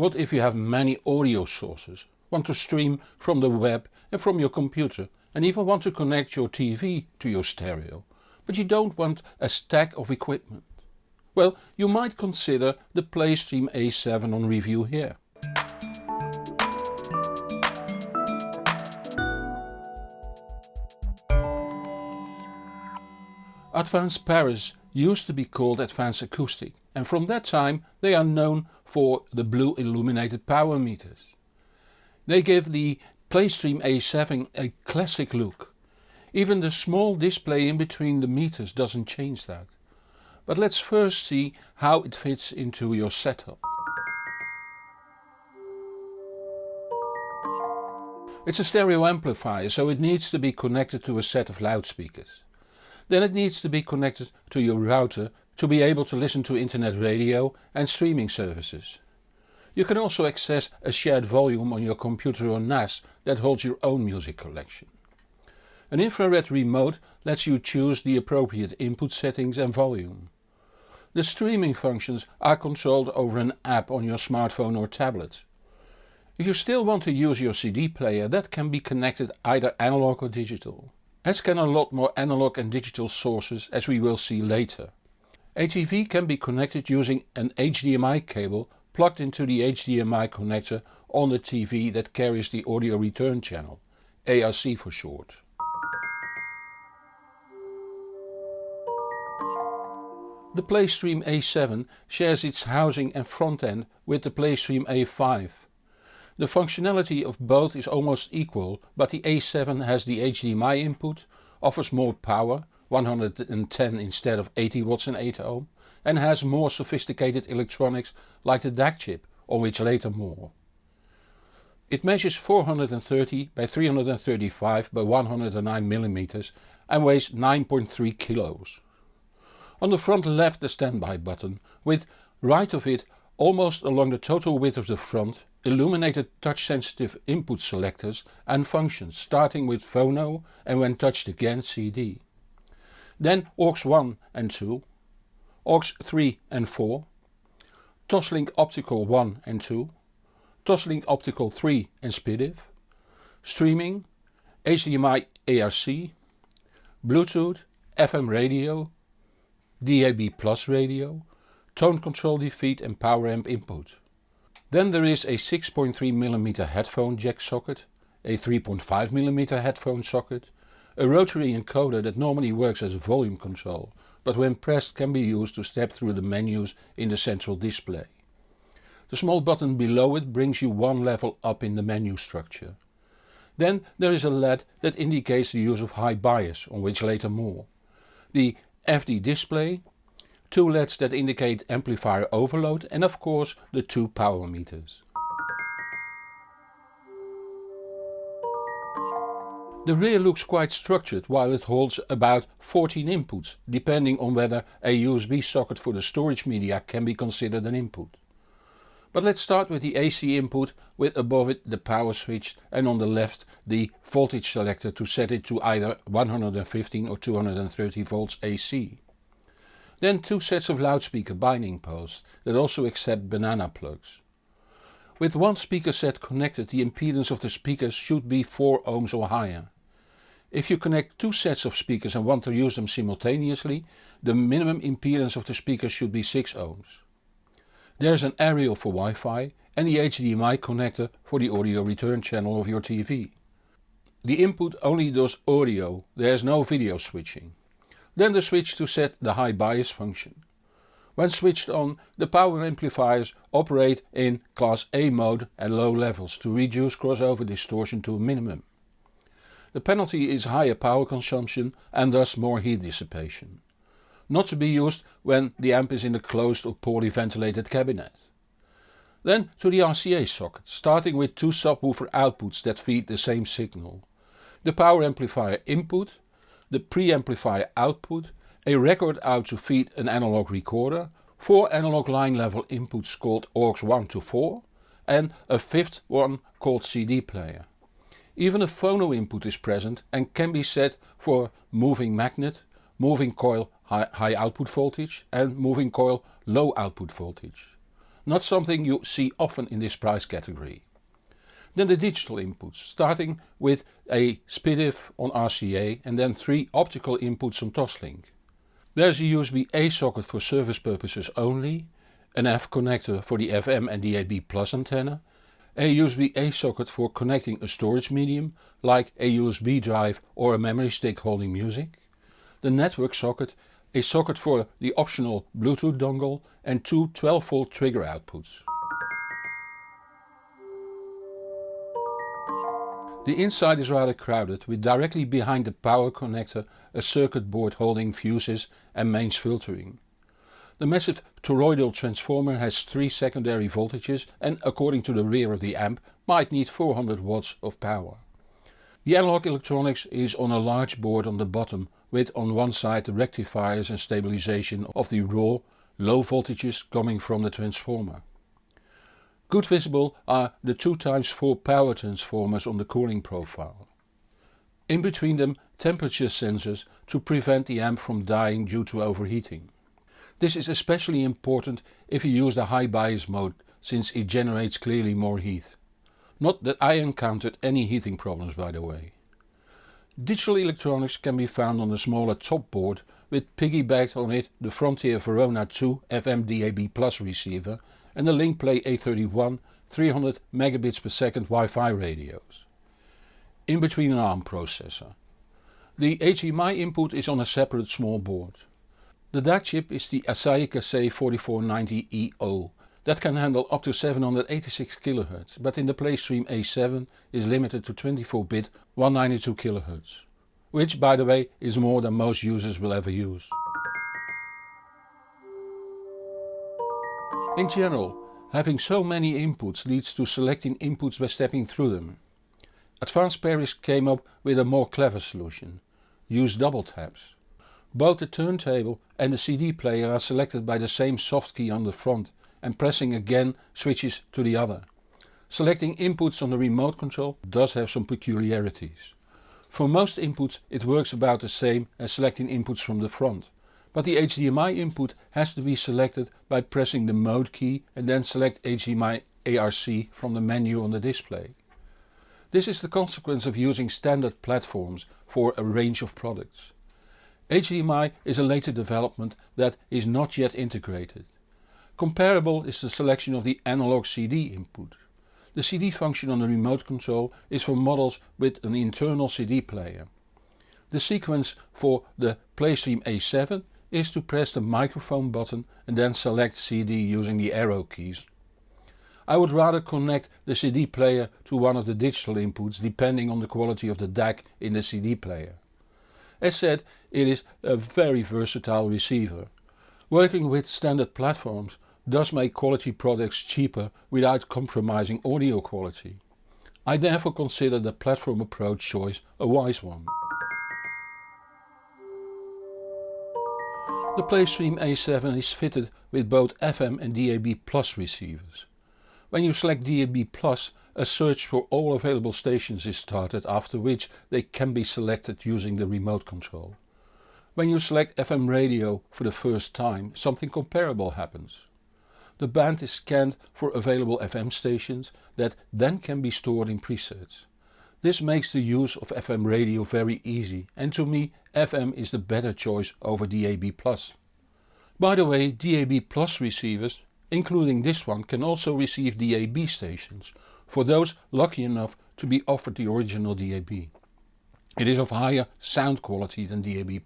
What if you have many audio sources, want to stream from the web and from your computer and even want to connect your TV to your stereo, but you don't want a stack of equipment? Well, you might consider the PlayStream A7 on review here. Advanced Paris used to be called Advanced Acoustic and from that time they are known for the blue illuminated power meters. They give the PlayStream A7 a classic look. Even the small display in between the meters doesn't change that. But let's first see how it fits into your setup. It's a stereo amplifier so it needs to be connected to a set of loudspeakers. Then it needs to be connected to your router to be able to listen to internet radio and streaming services. You can also access a shared volume on your computer or NAS that holds your own music collection. An infrared remote lets you choose the appropriate input settings and volume. The streaming functions are controlled over an app on your smartphone or tablet. If you still want to use your CD player that can be connected either analog or digital as can a lot more analog and digital sources as we will see later. TV can be connected using an HDMI cable plugged into the HDMI connector on the TV that carries the audio return channel, ARC for short. The PlayStream A7 shares its housing and front end with the PlayStream A5 the functionality of both is almost equal but the A7 has the HDMI input, offers more power 110 instead of 80 watts and 8 ohm and has more sophisticated electronics like the DAC chip on which later more. It measures 430 by 335 by 109 mm and weighs 9.3 kilos. On the front left the standby button with right of it almost along the total width of the front illuminated touch sensitive input selectors and functions starting with phono and when touched again CD. Then AUX 1 and 2, AUX 3 and 4, Toslink Optical 1 and 2, Toslink Optical 3 and SPDIF, streaming, HDMI ARC, Bluetooth, FM radio, DAB Plus radio, tone control defeat and power amp input. Then there is a 6.3mm headphone jack socket, a 3.5mm headphone socket, a rotary encoder that normally works as a volume control but when pressed can be used to step through the menus in the central display. The small button below it brings you one level up in the menu structure. Then there is a LED that indicates the use of high bias on which later more. The FD display two LEDs that indicate amplifier overload and of course the two power meters. The rear looks quite structured while it holds about 14 inputs depending on whether a USB socket for the storage media can be considered an input. But let's start with the AC input with above it the power switch and on the left the voltage selector to set it to either 115 or 230 volts AC. Then two sets of loudspeaker binding posts that also accept banana plugs. With one speaker set connected the impedance of the speakers should be 4 ohms or higher. If you connect two sets of speakers and want to use them simultaneously, the minimum impedance of the speakers should be 6 ohms. There's an aerial for Wi-Fi and the HDMI connector for the audio return channel of your TV. The input only does audio, there is no video switching. Then the switch to set the high bias function. When switched on the power amplifiers operate in class A mode at low levels to reduce crossover distortion to a minimum. The penalty is higher power consumption and thus more heat dissipation. Not to be used when the amp is in a closed or poorly ventilated cabinet. Then to the RCA socket, starting with two subwoofer outputs that feed the same signal. The power amplifier input the preamplifier output, a record out to feed an analog recorder, four analog line level inputs called AUX 1 to 4 and a fifth one called CD player. Even a phono input is present and can be set for moving magnet, moving coil high, high output voltage and moving coil low output voltage. not something you see often in this price category. Then the digital inputs, starting with a SPDIF on RCA and then three optical inputs on Toslink. There's a USB-A socket for service purposes only, an F connector for the FM and DAB Plus antenna, a USB-A socket for connecting a storage medium like a USB drive or a memory stick holding music, the network socket, a socket for the optional Bluetooth dongle and two 12V trigger outputs. The inside is rather crowded with directly behind the power connector a circuit board holding fuses and mains filtering. The massive toroidal transformer has 3 secondary voltages and according to the rear of the amp might need 400 watts of power. The analog electronics is on a large board on the bottom with on one side the rectifiers and stabilization of the raw, low voltages coming from the transformer. Good visible are the 2x4 power transformers on the cooling profile. In between them temperature sensors to prevent the amp from dying due to overheating. This is especially important if you use the high bias mode since it generates clearly more heat. Not that I encountered any heating problems by the way. Digital electronics can be found on a smaller top board with piggybacked on it the Frontier Verona 2 FM DAB Plus receiver and the Linkplay A31 300 megabits per second Wi-Fi radios. In between an ARM processor. The HDMI input is on a separate small board. The DAC chip is the Asahi Kasei 4490EQ that can handle up to 786 kHz but in the PlayStream A7 is limited to 24-bit 192 kHz. Which by the way is more than most users will ever use. In general, having so many inputs leads to selecting inputs by stepping through them. Advanced Paris came up with a more clever solution. Use double taps. Both the turntable and the CD player are selected by the same soft key on the front and pressing again switches to the other. Selecting inputs on the remote control does have some peculiarities. For most inputs it works about the same as selecting inputs from the front but the HDMI input has to be selected by pressing the mode key and then select HDMI ARC from the menu on the display. This is the consequence of using standard platforms for a range of products. HDMI is a later development that is not yet integrated. Comparable is the selection of the analog CD input. The CD function on the remote control is for models with an internal CD player. The sequence for the PlayStream A7 is to press the microphone button and then select CD using the arrow keys. I would rather connect the CD player to one of the digital inputs depending on the quality of the DAC in the CD player. As said it is a very versatile receiver. Working with standard platforms does make quality products cheaper without compromising audio quality. I therefore consider the platform approach choice a wise one. The PlayStream A7 is fitted with both FM and DAB Plus receivers. When you select DAB Plus a search for all available stations is started after which they can be selected using the remote control. When you select FM radio for the first time something comparable happens. The band is scanned for available FM stations that then can be stored in presets. This makes the use of FM radio very easy and to me FM is the better choice over DAB+. By the way DAB Plus receivers, including this one can also receive DAB stations, for those lucky enough to be offered the original DAB. It is of higher sound quality than DAB+.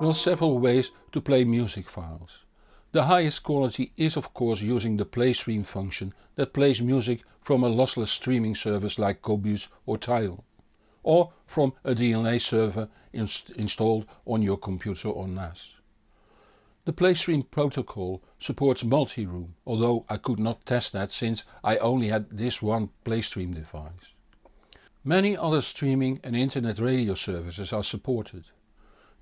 There are several ways to play music files. The highest quality is of course using the PlayStream function that plays music from a lossless streaming service like Qobuz or Tidal Or from a DLNA server inst installed on your computer or NAS. The PlayStream protocol supports multi-room, although I could not test that since I only had this one PlayStream device. Many other streaming and internet radio services are supported.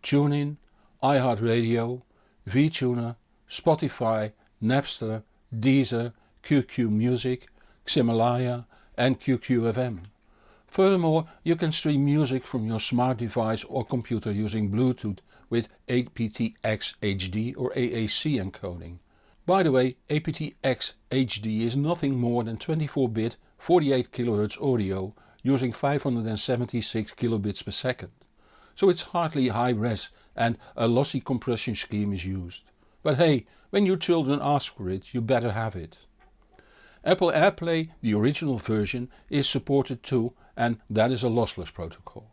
TuneIn, iHeartRadio, VTuner Spotify, Napster, Deezer, QQ Music, Ximalaya and QQFM. Furthermore you can stream music from your smart device or computer using Bluetooth with aptX HD or AAC encoding. By the way aptX HD is nothing more than 24-bit 48 kHz audio using 576 kilobits per second. So it's hardly high res and a lossy compression scheme is used. But hey, when your children ask for it you better have it. Apple AirPlay, the original version, is supported too and that is a lossless protocol.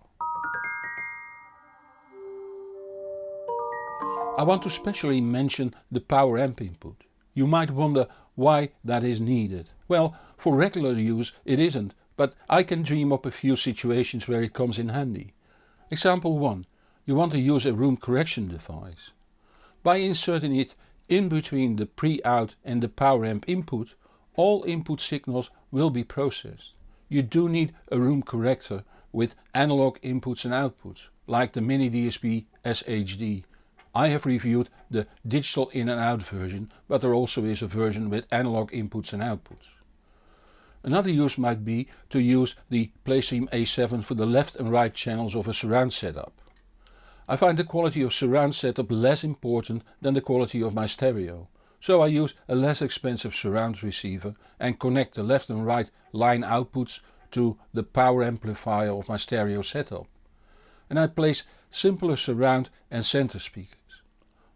I want to specially mention the power amp input. You might wonder why that is needed. Well, for regular use it isn't, but I can dream up a few situations where it comes in handy. Example 1. You want to use a room correction device. By inserting it in between the pre-out and the power amp input, all input signals will be processed. You do need a room corrector with analog inputs and outputs, like the Mini DSP SHD I have reviewed the digital in and out version but there also is a version with analog inputs and outputs. Another use might be to use the PlayStream A7 for the left and right channels of a surround setup. I find the quality of surround setup less important than the quality of my stereo. So I use a less expensive surround receiver and connect the left and right line outputs to the power amplifier of my stereo setup. And I place simpler surround and center speakers.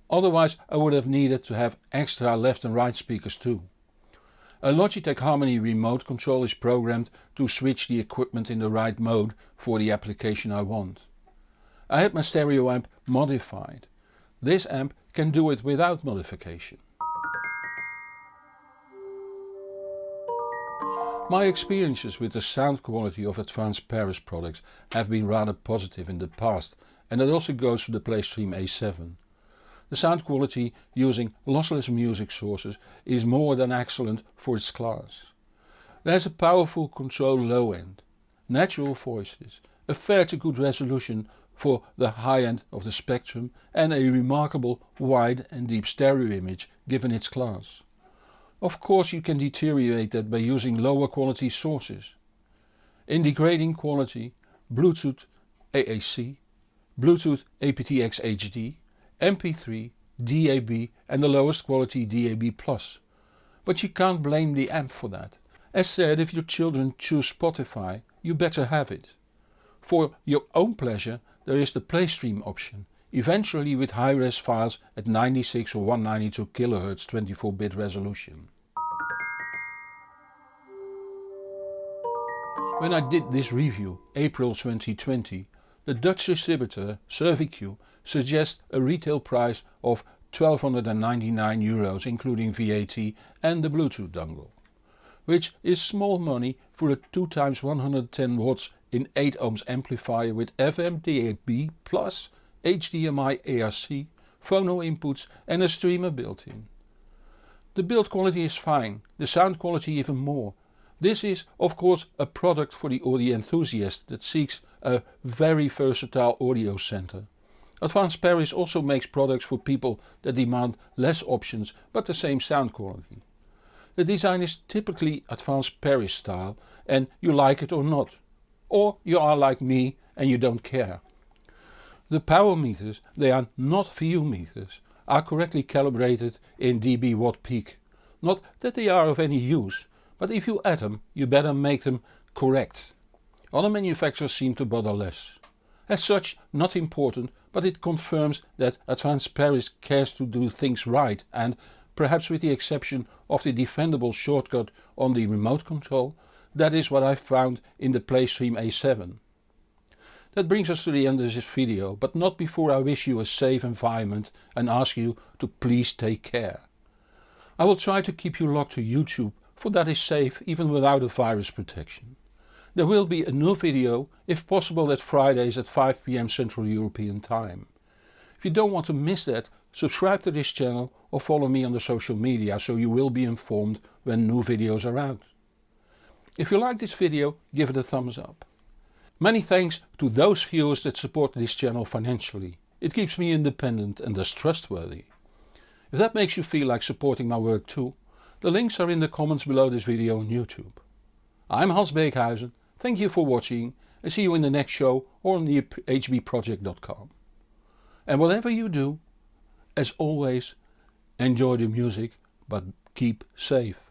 Otherwise I would have needed to have extra left and right speakers too. A Logitech Harmony remote control is programmed to switch the equipment in the right mode for the application I want. I had my stereo amp modified. This amp can do it without modification. My experiences with the sound quality of Advanced Paris products have been rather positive in the past and that also goes for the PlayStream A7. The sound quality using lossless music sources is more than excellent for its class. There's a powerful control low end, natural voices, a fair to good resolution for the high end of the spectrum and a remarkable wide and deep stereo image given its class. Of course you can deteriorate that by using lower quality sources. In degrading quality, Bluetooth AAC, Bluetooth aptX HD MP3, DAB and the lowest quality DAB+. But you can't blame the amp for that. As said if your children choose Spotify you better have it. For your own pleasure there is the PlayStream option, eventually with high-res files at 96 or 192 kHz 24-bit resolution. When I did this review, April 2020, the Dutch distributor Servique suggests a retail price of 1299 euros including VAT and the Bluetooth dongle. Which is small money for a 2x 110 watts in 8 ohms amplifier with FM DAB plus HDMI ARC, phono inputs and a streamer built in. The build quality is fine, the sound quality even more this is of course a product for the audio enthusiast that seeks a very versatile audio center. Advanced Paris also makes products for people that demand less options but the same sound quality. The design is typically Advanced Paris style and you like it or not. Or you are like me and you don't care. The power meters, they are not VU meters, are correctly calibrated in dB watt peak. Not that they are of any use, but if you add them you better make them correct. Other manufacturers seem to bother less. As such not important but it confirms that Advanced Paris cares to do things right and, perhaps with the exception of the defendable shortcut on the remote control, that is what I found in the PlayStream A7. That brings us to the end of this video but not before I wish you a safe environment and ask you to please take care. I will try to keep you locked to YouTube for that is safe even without a virus protection. There will be a new video, if possible at Fridays at 5pm Central European time. If you don't want to miss that, subscribe to this channel or follow me on the social media so you will be informed when new videos are out. If you like this video give it a thumbs up. Many thanks to those viewers that support this channel financially. It keeps me independent and thus trustworthy. If that makes you feel like supporting my work too, the links are in the comments below this video on YouTube. I'm Hans Beekhuizen, thank you for watching and see you in the next show or on the hbproject.com. And whatever you do, as always, enjoy the music but keep safe.